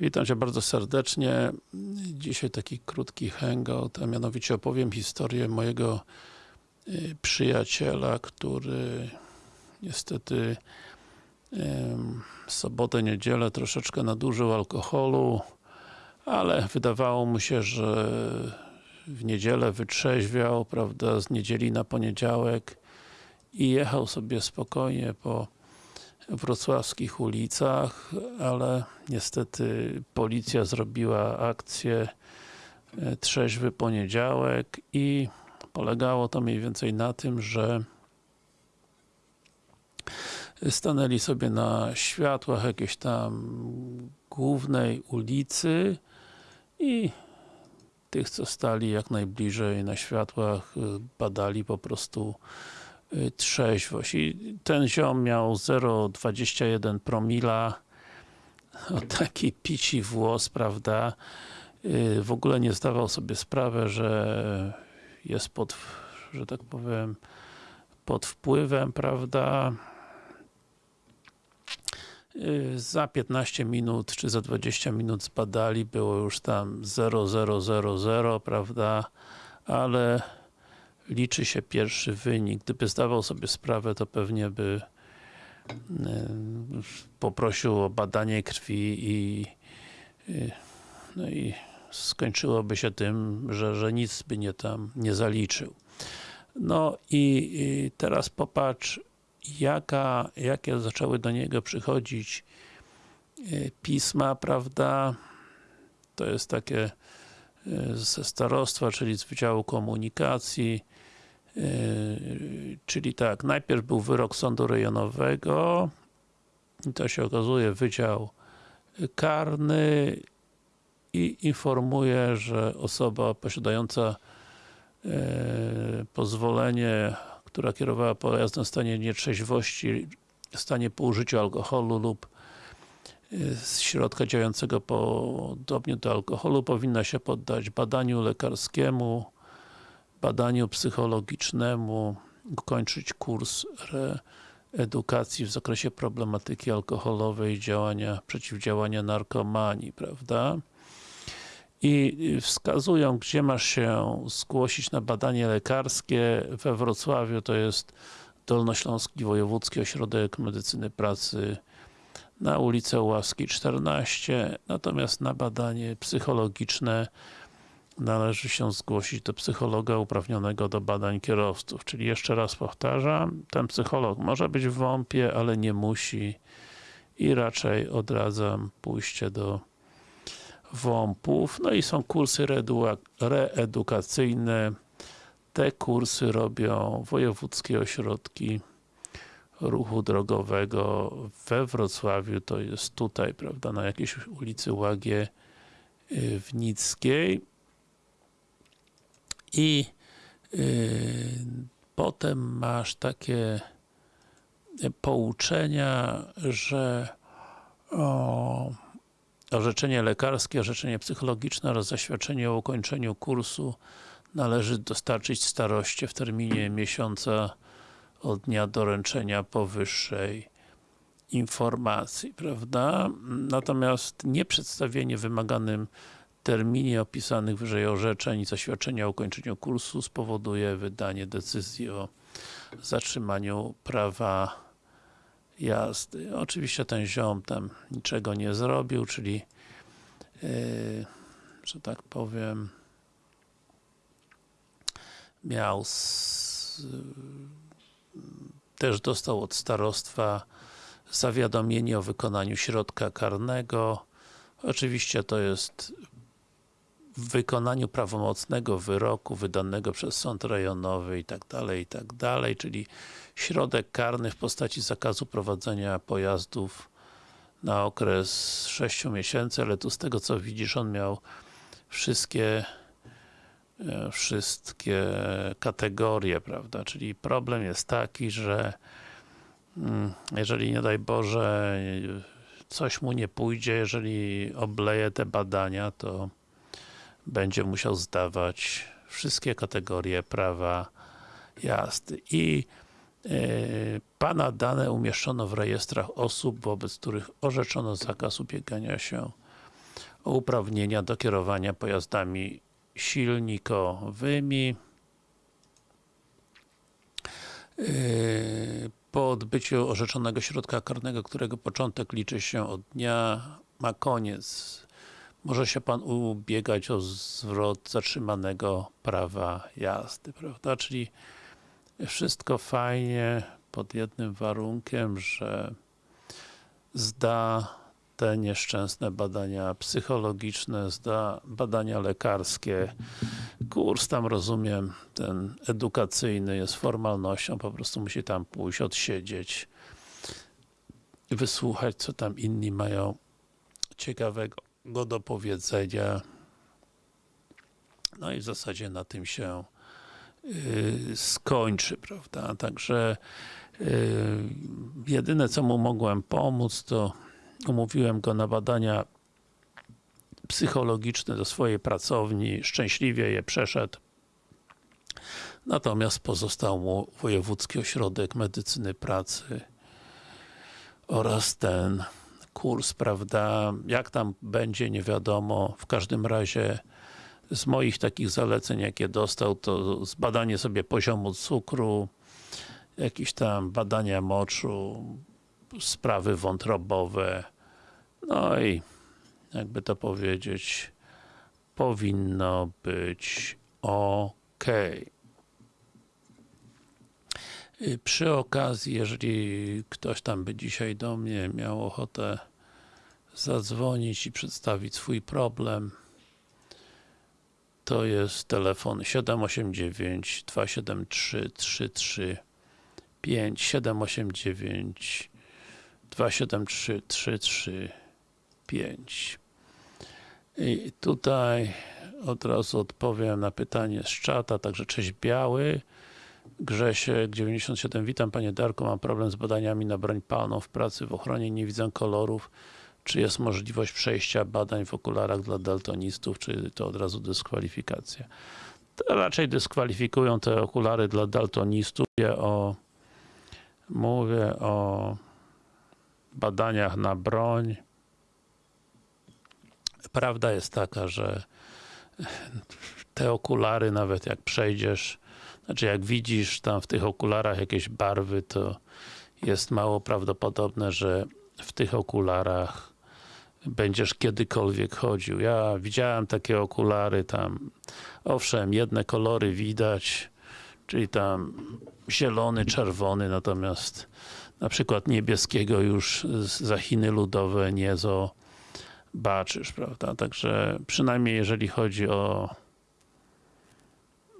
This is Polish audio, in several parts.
Witam Cię bardzo serdecznie. Dzisiaj taki krótki hangout, a mianowicie opowiem historię mojego y, przyjaciela, który niestety w sobotę, niedzielę troszeczkę nadużył alkoholu, ale wydawało mu się, że w niedzielę wytrzeźwiał, prawda, z niedzieli na poniedziałek i jechał sobie spokojnie po wrocławskich ulicach, ale niestety policja zrobiła akcję e, trzeźwy poniedziałek i polegało to mniej więcej na tym, że stanęli sobie na światłach jakiejś tam głównej ulicy i tych, co stali jak najbliżej na światłach, y, badali po prostu trzeźwość. I ten ziom miał 0,21 promila, o taki pici włos, prawda? Y, W ogóle nie zdawał sobie sprawy, że jest pod, że tak powiem, pod wpływem, prawda? Y, Za 15 minut, czy za 20 minut zbadali, było już tam 0000, prawda? Ale liczy się pierwszy wynik. Gdyby zdawał sobie sprawę, to pewnie by y, poprosił o badanie krwi i no i skończyłoby się tym, że, że nic by nie tam nie zaliczył. No i, teraz popatrz, jaka, jakie zaczęły do niego przychodzić y, pisma, prawda? To jest takie y, ze starostwa, czyli z Wydziału Komunikacji. Y, Czyli tak, najpierw był wyrok sądu rejonowego i to się okazuje Wydział Karny i informuje, że osoba posiadająca e, pozwolenie, która kierowała pojazdem w stanie nietrzeźwości, w stanie po użyciu alkoholu lub z środka działającego podobnie do alkoholu, powinna się poddać badaniu lekarskiemu, badaniu psychologicznemu, ukończyć kurs edukacji w zakresie problematyki alkoholowej i działania, przeciwdziałania narkomanii, prawda? i wskazują, gdzie masz się zgłosić na badanie lekarskie. We Wrocławiu to jest Dolnośląski Wojewódzki Ośrodek Medycyny Pracy na ulicę Łaski 14, natomiast na badanie psychologiczne należy się zgłosić do psychologa uprawnionego do badań kierowców. Czyli jeszcze raz powtarzam, ten psycholog może być w WOMP-ie, ale nie musi i raczej odradzam pójście do WOMP-ów. No i są kursy reedu- reedukacyjne. Te kursy robią wojewódzkie ośrodki ruchu drogowego we Wrocławiu, to jest tutaj, prawda, na jakiejś ulicy Łagie y, Wnickiej. I y, potem masz takie pouczenia, że o, orzeczenie lekarskie, orzeczenie psychologiczne oraz zaświadczenie o ukończeniu kursu należy dostarczyć staroście w terminie miesiąca od dnia doręczenia powyższej informacji, prawda? Natomiast nieprzedstawienie w wymaganym terminie opisanych wyżej orzeczeń i zaświadczenia o ukończeniu kursu spowoduje wydanie decyzji o zatrzymaniu prawa jazdy. Oczywiście ten ziom tam niczego nie zrobił, czyli yy, że tak powiem miał s, też dostał od starostwa zawiadomienie o wykonaniu środka karnego. Oczywiście to jest w wykonaniu prawomocnego wyroku wydanego przez sąd rejonowy i tak dalej, i tak dalej, czyli środek karny w postaci zakazu prowadzenia pojazdów na okres 6 miesięcy, ale tu z tego co widzisz, on miał wszystkie e, wszystkie kategorie, prawda, czyli problem jest taki, że mm, jeżeli nie daj Boże coś mu nie pójdzie, jeżeli obleje te badania, to będzie musiał zdawać wszystkie kategorie prawa jazdy. I e, Pana dane umieszczono w rejestrach osób, wobec których orzeczono zakaz ubiegania się uprawnienia do kierowania pojazdami silnikowymi. Yy, Po odbyciu orzeczonego środka karnego, którego początek liczy się od dnia, ma koniec. Może się Pan ubiegać o zwrot zatrzymanego prawa jazdy, prawda? Czyli wszystko fajnie, pod jednym warunkiem, że zda te nieszczęsne badania psychologiczne, zda badania lekarskie. Kurs tam rozumiem, ten edukacyjny jest formalnością, po prostu musi tam pójść, odsiedzieć, wysłuchać, co tam inni mają ciekawego do powiedzenia. No i w zasadzie na tym się yy, skończy, prawda? Także yy, jedyne co mu mogłem pomóc, to umówiłem go na badania psychologiczne do swojej pracowni, szczęśliwie je przeszedł. Natomiast pozostał mu Wojewódzki Ośrodek Medycyny Pracy oraz ten kurs, prawda, jak tam będzie, nie wiadomo, w każdym razie z moich takich zaleceń, jakie dostał, to zbadanie sobie poziomu cukru, jakieś tam badania moczu, sprawy wątrobowe, no i jakby to powiedzieć, powinno być ok. Przy okazji, jeżeli ktoś tam by dzisiaj do mnie miał ochotę zadzwonić i przedstawić swój problem, to jest telefon 789 273 335 789 273 335 i tutaj od razu odpowiem na pytanie z czata, także cześć Biały. Grzesiek 97, witam Panie Darku, mam problem z badaniami na broń palną w pracy w ochronie, nie widzę kolorów czy jest możliwość przejścia badań w okularach dla daltonistów, czy to od razu dyskwalifikacja? To raczej dyskwalifikują te okulary dla daltonistów. Mówię o, mówię o badaniach na broń. Prawda jest taka, że te okulary, nawet jak przejdziesz, znaczy jak widzisz tam w tych okularach jakieś barwy, to jest mało prawdopodobne, że w tych okularach będziesz kiedykolwiek chodził. Ja widziałem takie okulary tam, owszem, jedne kolory widać, czyli tam zielony, czerwony, natomiast na przykład niebieskiego już za Chiny ludowe nie zobaczysz, prawda? Także przynajmniej jeżeli chodzi o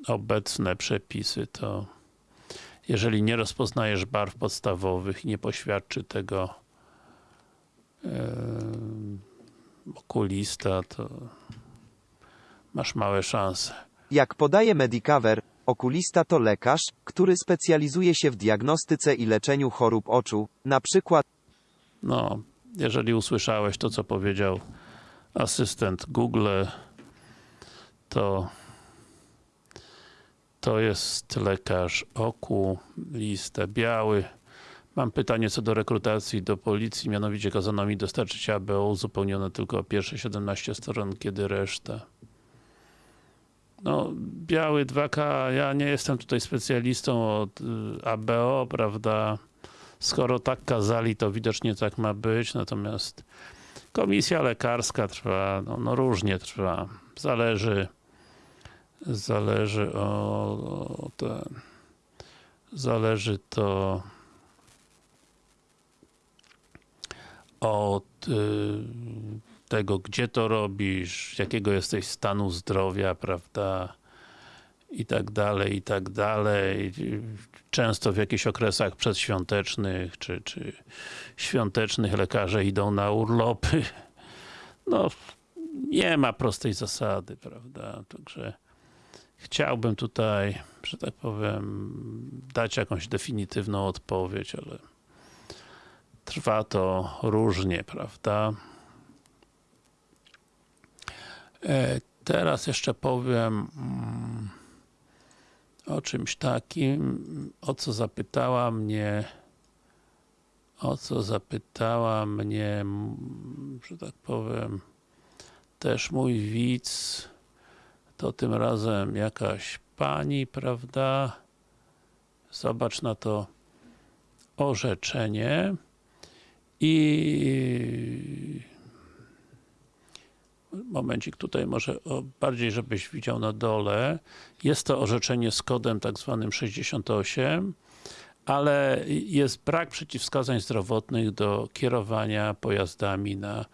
obecne przepisy, to jeżeli nie rozpoznajesz barw podstawowych i nie poświadczy tego okulista, to masz małe szanse. Jak podaje Medicover, okulista to lekarz, który specjalizuje się w diagnostyce i leczeniu chorób oczu, na przykład No, jeżeli usłyszałeś to, co powiedział asystent Google, to to jest lekarz okulista biały. Mam pytanie co do rekrutacji do policji, mianowicie kazano mi dostarczyć ABO uzupełnione tylko pierwsze 17 stron, kiedy reszta. No, biały 2K, ja nie jestem tutaj specjalistą od y, ABO, prawda? Skoro tak kazali, to widocznie tak ma być, natomiast komisja lekarska trwa, no, no różnie trwa. Zależy zależy o, o zależy to od y, tego, gdzie to robisz, jakiego jesteś stanu zdrowia, prawda, i tak dalej, i tak dalej. Często w jakichś okresach przedświątecznych, czy, czy świątecznych lekarze idą na urlopy. No, nie ma prostej zasady, prawda, także chciałbym tutaj, że tak powiem, dać jakąś definitywną odpowiedź, ale trwa to różnie, prawda? E, teraz jeszcze powiem mm, o czymś takim, o co zapytała mnie o co zapytała mnie, że tak powiem, też mój widz, to tym razem jakaś pani, prawda? Zobacz na to orzeczenie i momencik tutaj może o, bardziej żebyś widział na dole. Jest to orzeczenie z kodem tak zwanym 68 ale jest brak przeciwwskazań zdrowotnych do kierowania pojazdami na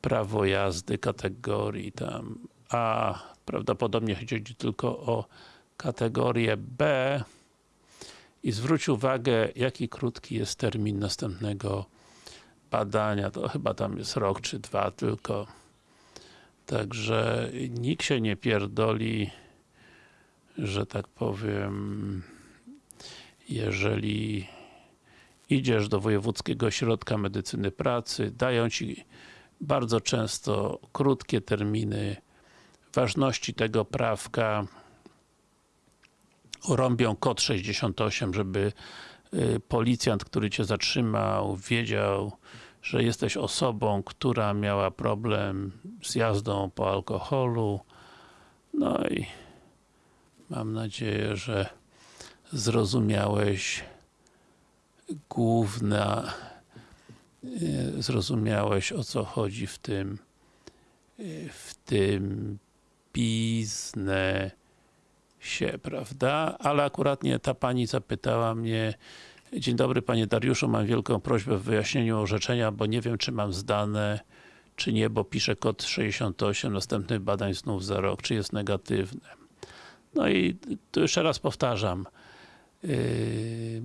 prawo jazdy kategorii tam. A, prawdopodobnie chodzi tylko o kategorię B. I zwróć uwagę jaki krótki jest termin następnego badania, to chyba tam jest rok czy dwa tylko. Także nikt się nie pierdoli, że tak powiem, jeżeli idziesz do Wojewódzkiego Ośrodka Medycyny Pracy, dają Ci bardzo często krótkie terminy ważności tego prawka, rąbią kod 68, żeby policjant, który Cię zatrzymał, wiedział, że jesteś osobą, która miała problem z jazdą po alkoholu. No i mam nadzieję, że zrozumiałeś główna e, zrozumiałeś o co chodzi w tym e, w tym biznesie, prawda? Ale akurat nie ta pani zapytała mnie Dzień dobry Panie Dariuszu, mam wielką prośbę w wyjaśnieniu orzeczenia, bo nie wiem czy mam zdane, czy nie, bo pisze kod 68, następnych badań znów za rok, czy jest negatywne. No i tu jeszcze raz powtarzam. Yy,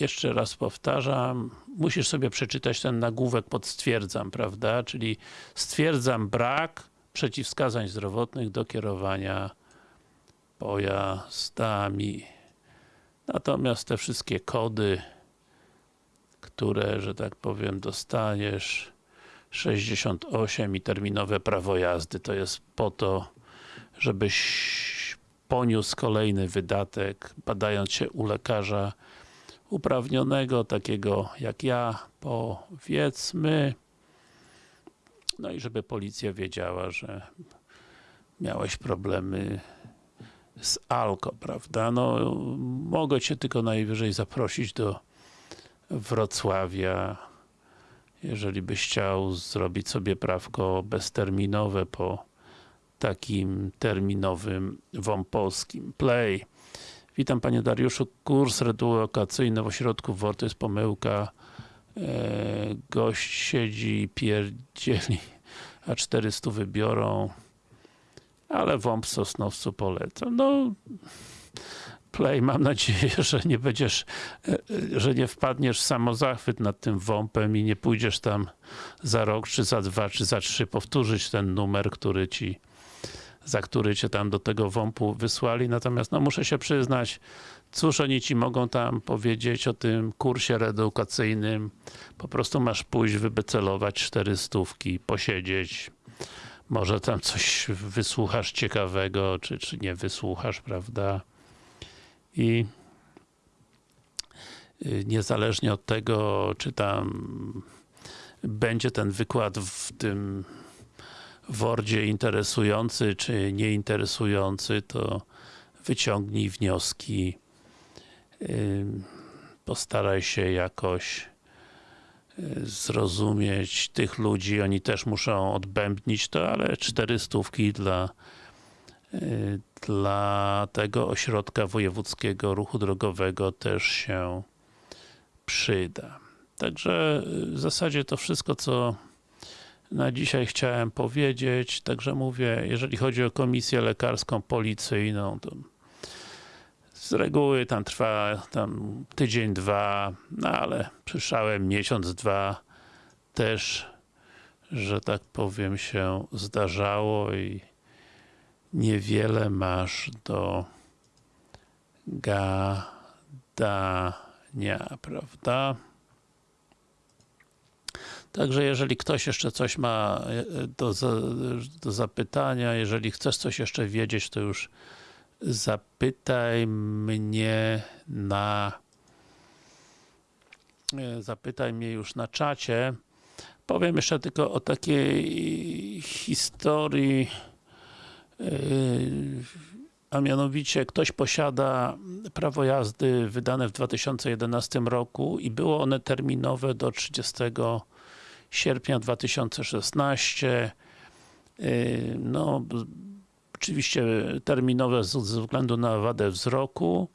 jeszcze raz powtarzam, musisz sobie przeczytać ten nagłówek pod stwierdzam, prawda? Czyli stwierdzam brak przeciwwskazań zdrowotnych do kierowania pojazdami. Natomiast te wszystkie kody, które, że tak powiem, dostaniesz 68 i terminowe prawo jazdy, to jest po to, żebyś poniósł kolejny wydatek, badając się u lekarza uprawnionego, takiego jak ja, powiedzmy, no i żeby policja wiedziała, że miałeś problemy z Alko, prawda? No, mogę Cię tylko najwyżej zaprosić do Wrocławia, jeżeli byś chciał zrobić sobie prawko bezterminowe po takim terminowym WOMP-owskim. Play. Witam Panie Dariuszu. Kurs redukacyjny w ośrodku WOR to jest pomyłka. E, gość siedzi i pierdzieli, a 400 wybiorą ale WOMP Sosnowcu polecam. No, Play, mam nadzieję, że nie będziesz, e, że nie wpadniesz w samozachwyt nad tym WOMPem i nie pójdziesz tam za rok, czy za dwa, czy za trzy powtórzyć ten numer, który ci za który cię tam do tego WOMP-u wysłali, natomiast no muszę się przyznać, cóż oni ci mogą tam powiedzieć o tym kursie reedukacyjnym, po prostu masz pójść, wybecelować cztery stówki, posiedzieć, może tam coś wysłuchasz ciekawego, czy, czy nie wysłuchasz, prawda? I y, niezależnie od tego, czy tam będzie ten wykład w tym Wordzie interesujący, czy nieinteresujący, to wyciągnij wnioski, y, postaraj się jakoś zrozumieć tych ludzi, oni też muszą odbębnić to, ale cztery stówki dla y, dla tego ośrodka wojewódzkiego ruchu drogowego też się przyda. Także y, w zasadzie to wszystko, co na dzisiaj chciałem powiedzieć. Także mówię, jeżeli chodzi o komisję lekarską, policyjną, to z reguły tam trwa tam tydzień, dwa, no ale przyszałem miesiąc, dwa też, że tak powiem się zdarzało i niewiele masz do gadania, prawda? Także jeżeli ktoś jeszcze coś ma e, do, do zapytania, jeżeli chcesz coś jeszcze wiedzieć, to już zapytaj mnie na zapytaj mnie już na czacie. Powiem jeszcze tylko o takiej historii, a mianowicie ktoś posiada prawo jazdy wydane w 2011 roku i było one terminowe do 30 sierpnia 2016. Yy, No, oczywiście terminowe ze względu na wadę wzroku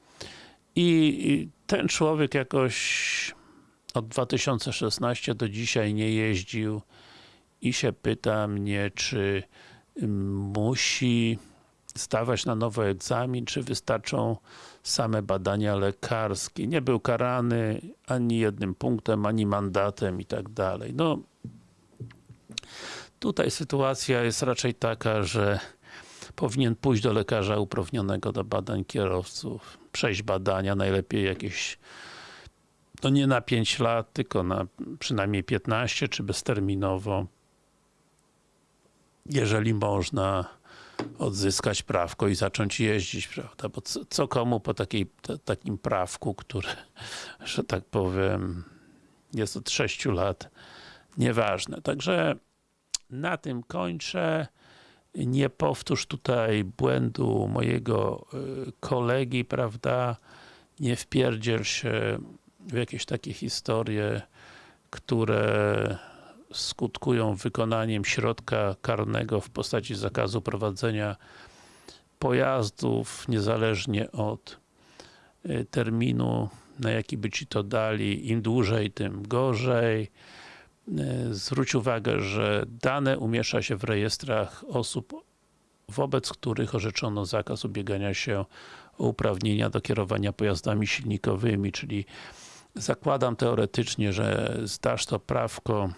i ten człowiek jakoś od 2016 do dzisiaj nie jeździł i się pyta mnie, czy ym, musi zdawać na nowo egzamin, czy wystarczą same badania lekarskie. Nie był karany ani jednym punktem, ani mandatem i tak dalej. No, tutaj sytuacja jest raczej taka, że powinien pójść do lekarza uprawnionego do badań kierowców, przejść badania, najlepiej jakieś no nie na 5 lat, tylko na przynajmniej 15, czy bezterminowo. Jeżeli można odzyskać prawko i zacząć jeździć, prawda? Bo co, co komu po takiej, ta, takim prawku, które, że tak powiem, jest od 6 lat, nieważne. Także na tym kończę. Nie powtórz tutaj błędu mojego y, kolegi, prawda? Nie wpierdziel się w jakieś takie historie, które skutkują wykonaniem środka karnego w postaci zakazu prowadzenia pojazdów, niezależnie od y, terminu, na jaki by ci to dali. Im dłużej, tym gorzej. Y, Zwróć uwagę, że dane umieszcza się w rejestrach osób, wobec których orzeczono zakaz ubiegania się o uprawnienia do kierowania pojazdami silnikowymi, czyli zakładam teoretycznie, że zdasz to prawko,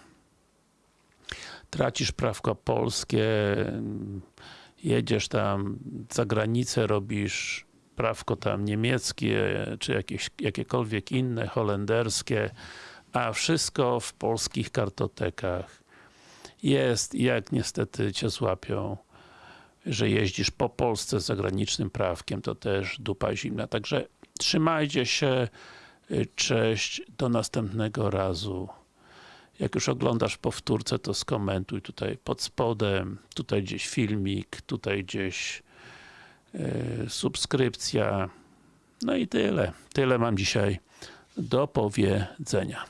tracisz prawko polskie, jedziesz tam za granicę, robisz prawko tam niemieckie, czy jakieś, jakiekolwiek inne, holenderskie, a wszystko w polskich kartotekach jest jak niestety cię złapią, że jeździsz po Polsce z zagranicznym prawkiem, to też dupa zimna. Także trzymajcie się, y, cześć, do następnego razu. Jak już oglądasz powtórce, to skomentuj tutaj pod spodem, tutaj gdzieś filmik, tutaj gdzieś y, subskrypcja. No i tyle. Tyle mam dzisiaj do powiedzenia.